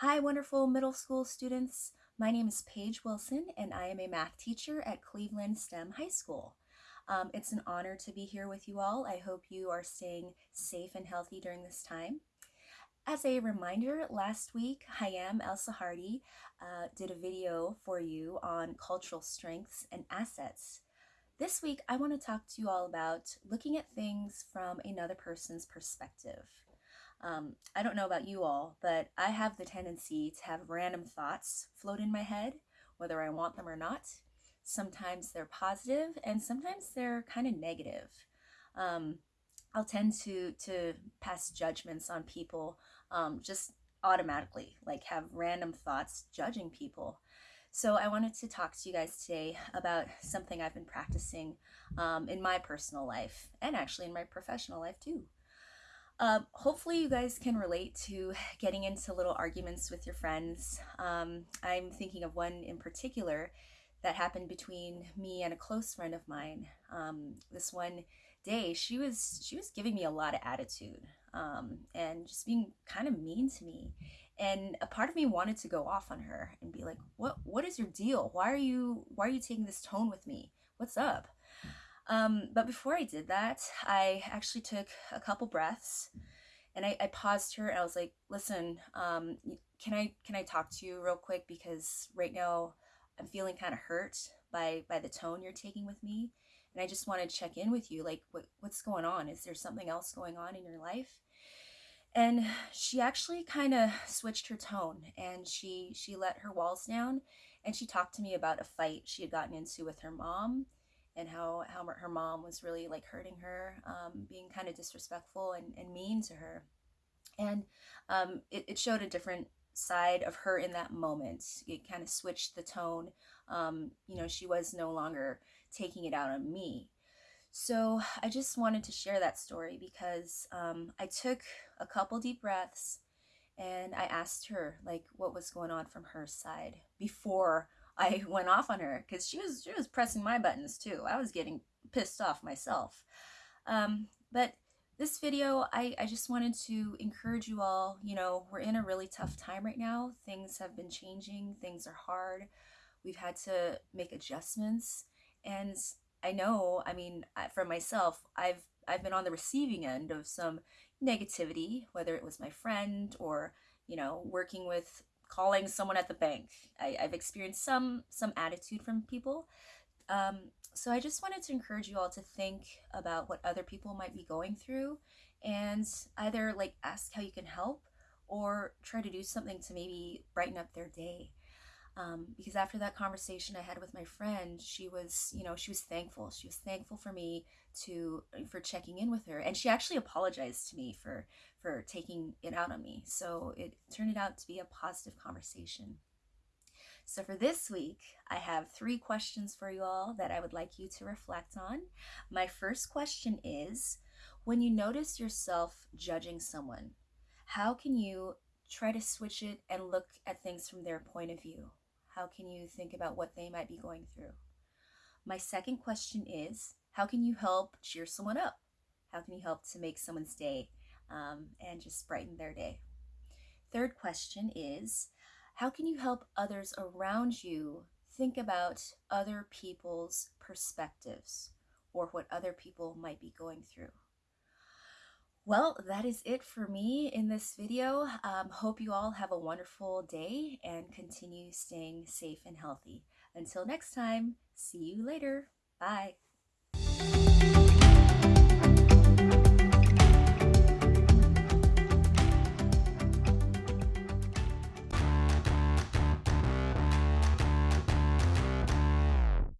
Hi, wonderful middle school students. My name is Paige Wilson, and I am a math teacher at Cleveland STEM High School. Um, it's an honor to be here with you all. I hope you are staying safe and healthy during this time. As a reminder, last week, Hayam El Sahardi uh, did a video for you on cultural strengths and assets. This week, I want to talk to you all about looking at things from another person's perspective. Um, I don't know about you all, but I have the tendency to have random thoughts float in my head, whether I want them or not. Sometimes they're positive, and sometimes they're kind of negative. Um, I'll tend to to pass judgments on people um, just automatically, like have random thoughts judging people. So I wanted to talk to you guys today about something I've been practicing um, in my personal life and actually in my professional life too. Um, hopefully, you guys can relate to getting into little arguments with your friends. Um, I'm thinking of one in particular that happened between me and a close friend of mine. Um, this one day, she was she was giving me a lot of attitude um, and just being kind of mean to me. And a part of me wanted to go off on her and be like, "What what is your deal? Why are you why are you taking this tone with me? What's up?" Um, but before I did that, I actually took a couple breaths and I, I paused her and I was like, listen, um, can I can I talk to you real quick because right now I'm feeling kind of hurt by by the tone you're taking with me. And I just want to check in with you. Like what what's going on? Is there something else going on in your life? And she actually kind of switched her tone and she she let her walls down and she talked to me about a fight she had gotten into with her mom and how, how her mom was really like hurting her, um, being kind of disrespectful and, and mean to her. And um, it, it showed a different side of her in that moment. It kind of switched the tone. Um, you know, she was no longer taking it out on me. So I just wanted to share that story because um, I took a couple deep breaths and I asked her like what was going on from her side before I went off on her because she was she was pressing my buttons too. I was getting pissed off myself. Um, but this video, I, I just wanted to encourage you all. You know, we're in a really tough time right now. Things have been changing. Things are hard. We've had to make adjustments, and I know. I mean, for myself, I've I've been on the receiving end of some negativity, whether it was my friend or you know working with calling someone at the bank. I, have experienced some some attitude from people. Um, so I just wanted to encourage you all to think about what other people might be going through and either like ask how you can help or try to do something to maybe brighten up their day um, because after that conversation I had with my friend, she was, you know, she was thankful. She was thankful for me to for checking in with her, and she actually apologized to me for for taking it out on me. So it turned out to be a positive conversation. So for this week, I have three questions for you all that I would like you to reflect on. My first question is when you notice yourself judging someone, how can you try to switch it and look at things from their point of view? How can you think about what they might be going through? My second question is how can you help cheer someone up? How can you help to make someone's day um, and just brighten their day? Third question is how can you help others around you think about other people's perspectives or what other people might be going through? Well, that is it for me in this video. Um, hope you all have a wonderful day and continue staying safe and healthy. Until next time, see you later. Bye.